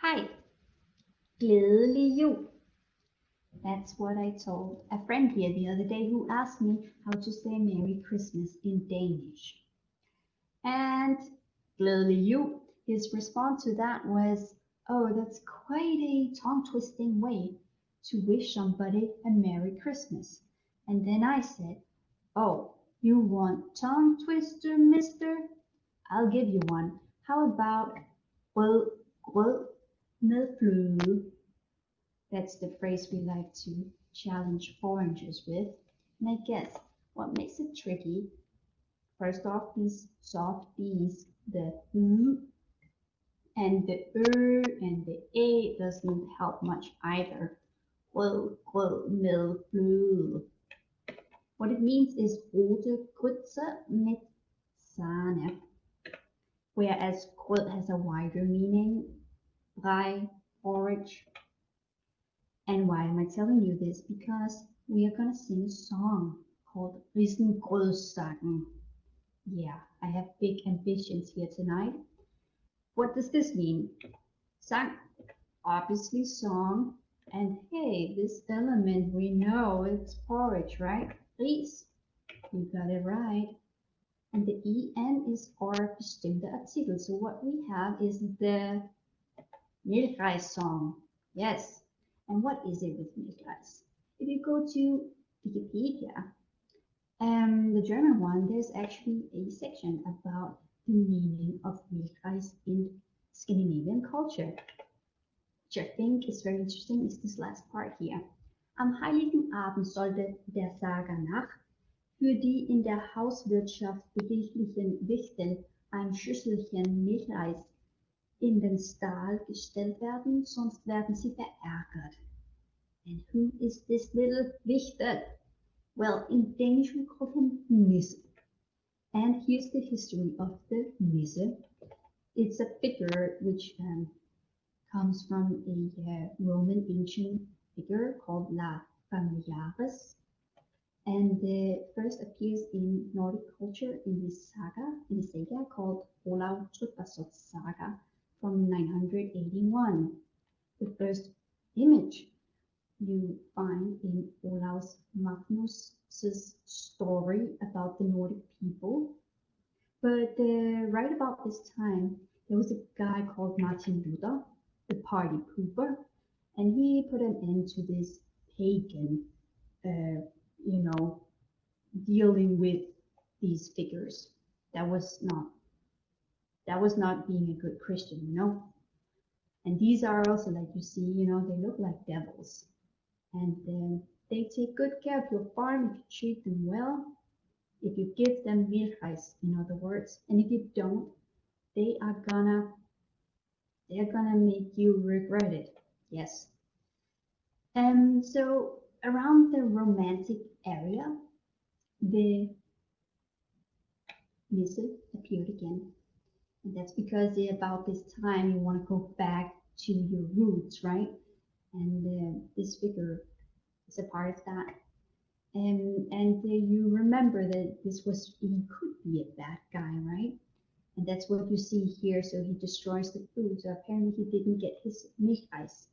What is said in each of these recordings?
Hi, glædelig jul. That's what I told a friend here the other day who asked me how to say Merry Christmas in Danish. And glædelig jul, his response to that was, oh, that's quite a tongue-twisting way to wish somebody a Merry Christmas. And then I said, oh, you want tongue twister, mister? I'll give you one. How about well, well, med fløde? That's the phrase we like to challenge foreigners with. And I guess what makes it tricky, first off, these soft D's, the M and the er and the a doesn't help much either. Well, med fløde. What it means is rote Grütze mit Sahne, whereas grød has a wider meaning, brei, porridge. And why am I telling you this? Because we are going to sing a song called Risengrødsangen. Yeah, I have big ambitions here tonight. What does this mean? Sang, obviously song, and hey, this element we know it's porridge, right? Ris, you got it right. And the en is our bestimmte Artikel. So what we have is the Milchreis song. Yes. And what is it with Milchreis? If you go to Wikipedia, um, the German one, there's actually a section about the meaning of Milchreis in Scandinavian culture, which I think is very interesting, is this last part here. Am heiligen Abend sollte der Saga nach für die in der Hauswirtschaft behilflichen Wichtel ein Schüsselchen Milchreis in den Stall gestellt werden, sonst werden sie verärgert. And who is this little Wichtel? Well, in Danish we call him Nisse. And here's the history of the Nisse. It's a figure which um, comes from a uh, Roman ancient figure called Lar Familiaris. And it first appears in Nordic culture in the saga, in the saga called Olav Tryggvason's saga from 981. The first image you find in Olaus Magnus's story about the Nordic people. But uh, right about this time, there was a guy called Martin Luther, the party pooper, and he put an end to this pagan, uh, you know, dealing with these figures. That was not that was not being a good Christian, you know. And these are also like you see, you know, they look like devils, and um, they take good care of your farm if you treat them well, if you give them milchreis, in other words, and if you don't, they are gonna they're gonna make you regret it. Yes. And so around the romantic area, the music appeared again. And that's because about this time you want to go back to your roots, right? And uh, this figure is a part of that. And, and uh, you remember that this was, he could be a bad guy, right? And that's what you see here. So he destroys the food. So apparently he didn't get his milchreis.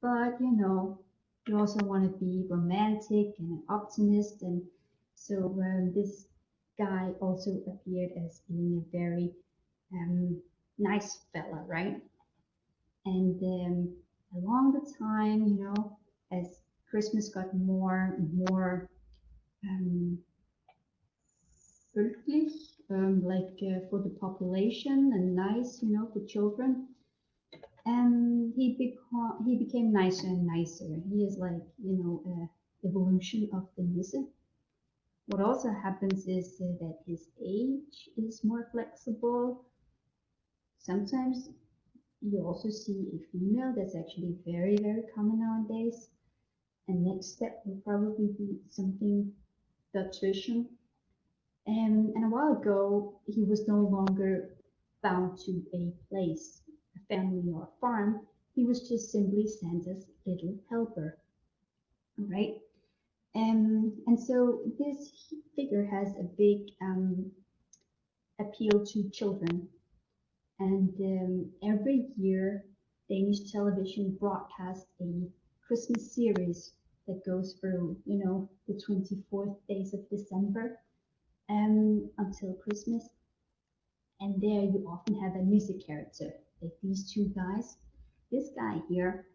But, you know, you also want to be romantic and an optimist. And so um, this guy also appeared as being a very um, nice fella, right? And um, along the time, you know, as Christmas got more and more um, um, like uh, for the population and nice, you know, for children. And he became he became nicer and nicer. He is like, you know, uh, evolution of the music. What also happens is uh, that his age is more flexible. Sometimes you also see a female that's actually very, very common nowadays. And next step will probably be something Dutchish and, and a while ago, he was no longer bound to a place, a family or a farm. He was just simply sent as little helper. Right. Um, and so this figure has a big um, appeal to children. And um, every year Danish television broadcasts a Christmas series that goes through, you know, the 24th days of December um, until Christmas. And there you often have a music character, like these two guys. This guy here,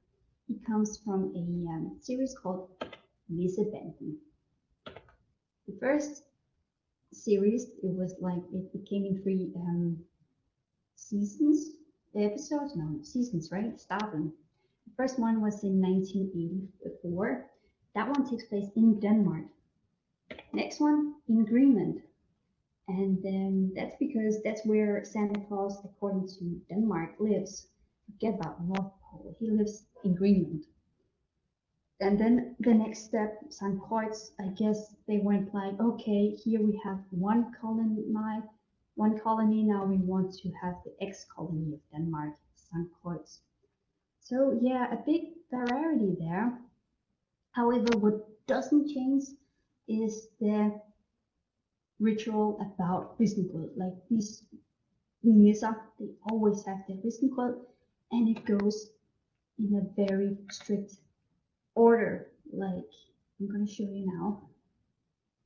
he comes from a um, series called Nissebanden. The first series, it was like, it became in three um, seasons, episodes, no, seasons, right? Starting. The first one was in 1984. That one takes place in Denmark. Next one in Greenland. And um, that's because that's where Santa Claus, according to Denmark, lives. Forget about North Pole. He lives in Greenland. And then the next step, St. Croix, I guess they went like, okay, here we have one colony, one colony. Now we want to have the ex-colony of Denmark, St. Croix. So yeah, a big variety there. However, what doesn't change is the ritual about risengrød. Like these nisser, they always have their risengrød and it goes in a very strict order. Like I'm going to show you now.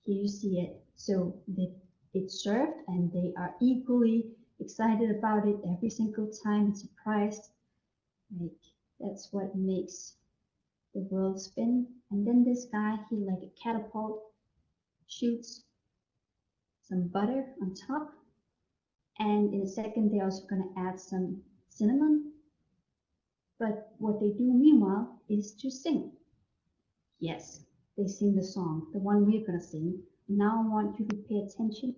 Here you see it. So the, it's served and they are equally excited about it every single time it's surprised. Like that's what makes the world spin. And then this guy, he like a catapult shoots some butter on top. And in a second, they're also going to add some cinnamon. But what they do meanwhile is to sing. Yes, they sing the song, the one we're going to sing. Now I want you to pay attention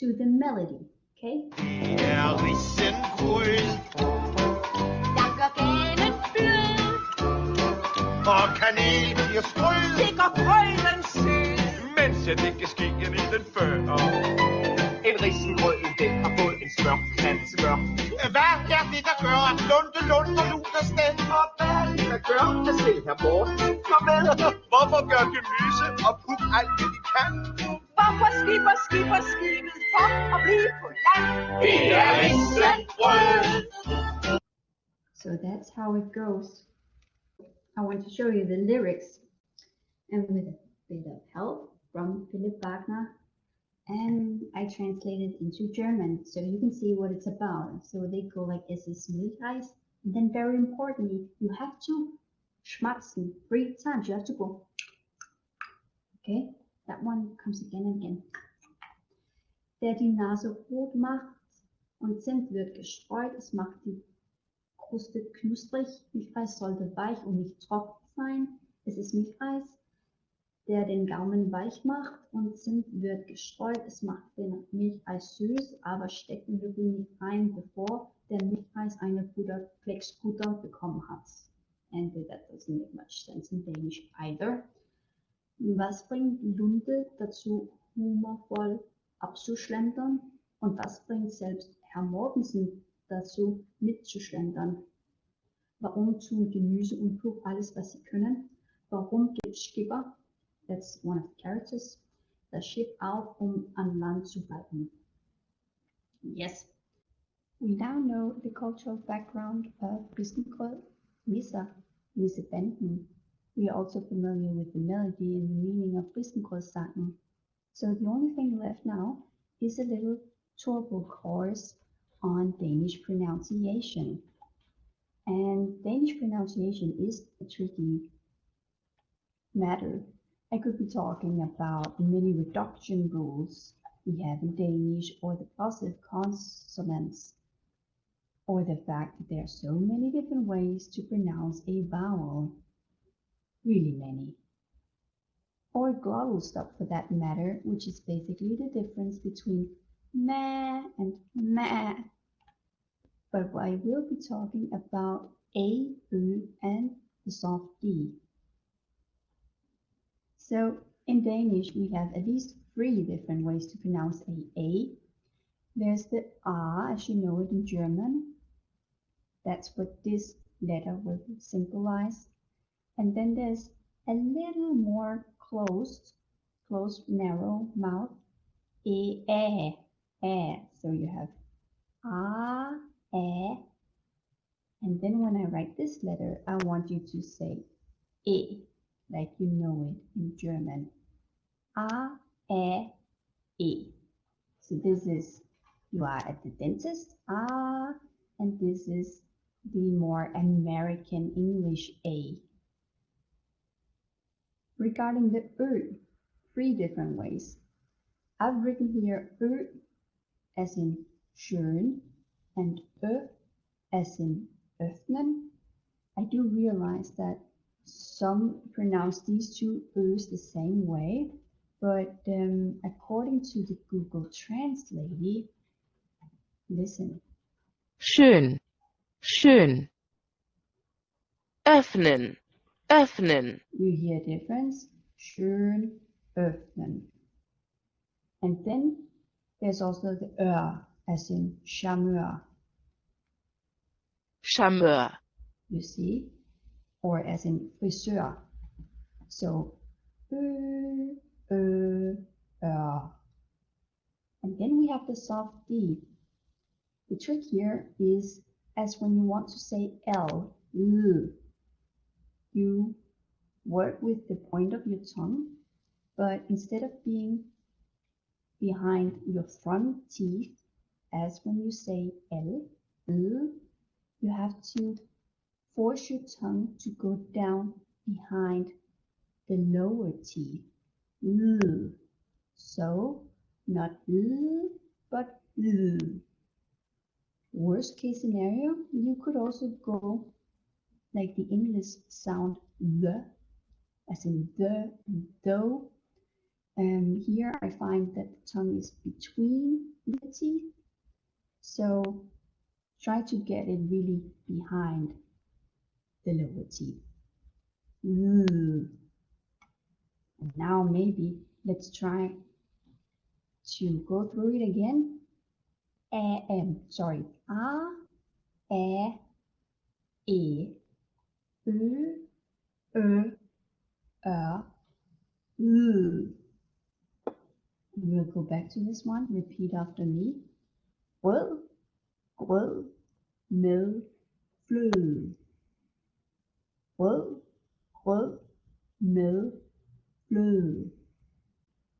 to the melody, okay? og kanel bliver sprød. Det går grøden sød. Mens jeg det kan ske en i den før. En risengrød, den har fået en smør, en smør. Hvad er det, der gør, at Lunde Lunde luner sted? Og hvad er det, der gør, at se her Morten kom med? Hvorfor gør Gemyse og Puk alt det, de kan? Hvorfor skipper skipper skibet So that's how it goes. I want to show you the lyrics and with a bit of help from Philip Wagner and I translated into German so you can see what it's about. So they go like es ist Milchreis and then very importantly you have to schmatzen three times. You have to go okay that one comes again and again. Der die Nase rot macht und Zimt wird gestreut, es macht die Kruste knusprig, Milchreis sollte weich und nicht trocken sein. Es ist Milchreis, der den Gaumen weich macht und Zimt wird gestreut. Es macht den Milchreis süß, aber steckt den Löffel nicht rein, bevor der Milchreis eine Butter, Flexbutter bekommen hat. And that doesn't make much sense in Danish either. Was bringt Lunde dazu, humorvoll abzuschlendern? Und was bringt selbst Herr Mortensen dazu, mitzuschlendern. Warum tun Gemüse und Puch alles, was sie können? Warum gibt Skipper, that's one of the characters, das Schiff auf, um an Land zu bleiben? Yes. We now know the cultural background of Risengrød, Misa, Nissebanden. We are also familiar with the melody and the meaning of Risengrødsangen. So the only thing left now is a little turbo course on Danish pronunciation. And Danish pronunciation is a tricky matter. I could be talking about many reduction rules we have in Danish or the positive consonants or the fact that there are so many different ways to pronounce a vowel. Really many. Or glottal stop for that matter, which is basically the difference between ma and ma but I will be talking about A, U, and the soft D. So in Danish, we have at least three different ways to pronounce a A. There's the A, as you know it in German. That's what this letter will symbolize. And then there's a little more closed, closed, narrow mouth, E, A, A. So you have A, E, And then when I write this letter, I want you to say E, like you know it in German. A, E, E. So this is, you are at the dentist, A, and this is the more American English A. Regarding the Ö, three different ways. I've written here Ö as in schön and Ö as in öffnen. I do realize that some pronounce these two Ös the same way, but um, according to the Google Translate, listen, schön, schön. Öffnen, öffnen. you hear difference, schön, öffnen. And then there's also the Ö as in charmeur, Charmeur, you see, or as in friseur. So, Ö, Ö, Ö. And then we have the soft D. The trick here is as when you want to say L, L, you work with the point of your tongue, but instead of being behind your front teeth, as when you say L, you have to force your tongue to go down behind the lower teeth. So, not L, but L. Worst case scenario, you could also go like the English sound the, as in the and though. Um, here I find that the tongue is between the teeth. So try to get it really behind the lower teeth. And now maybe let's try to go through it again. A, M, sorry. A, E, E, Ö, Ö, Ö, U. We'll go back to this one. Repeat after me. Well, well, no, flu. Well, well, no, flu.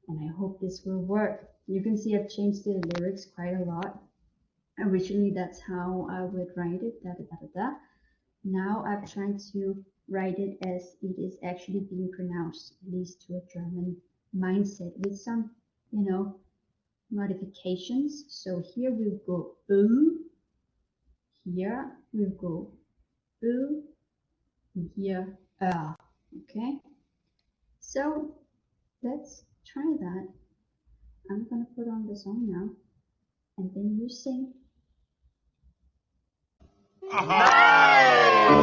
And I hope this will work. You can see I've changed the lyrics quite a lot. Originally, that's how I would write it, da da da da da. Now I've tried to write it as it is actually being pronounced, at least to a German mindset with some, you know, modifications. So here we'll go oo, here we'll go oo, and here ah, okay? So let's try that. I'm gonna put on the song now, and then you sing. Nice!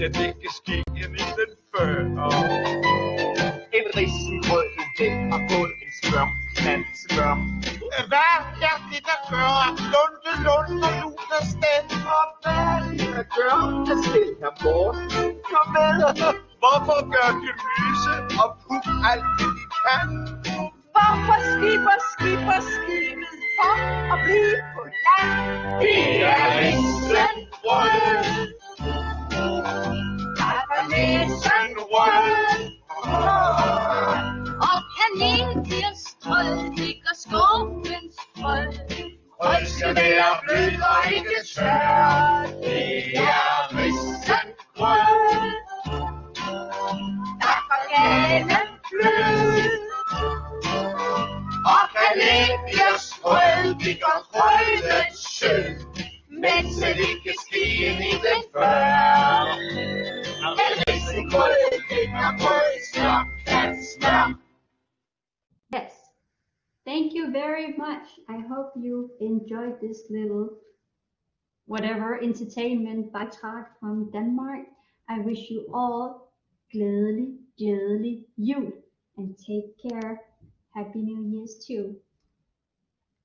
Mens jeg ske end i den før. En risengrød, den har fået en skørm, knald skørm. Hvad er det, der gør, at Lunde, Lund og Luna stemmer vel? Hvad er det der gør, at her Morten? kommer med, hvorfor gør de gemyse og puk alt det, de kan? Yes. Thank you very much. I hope you enjoyed this little whatever entertainment by Tag from Denmark. I wish you all glædelig, glædelig jul and take care. Happy New Year's too.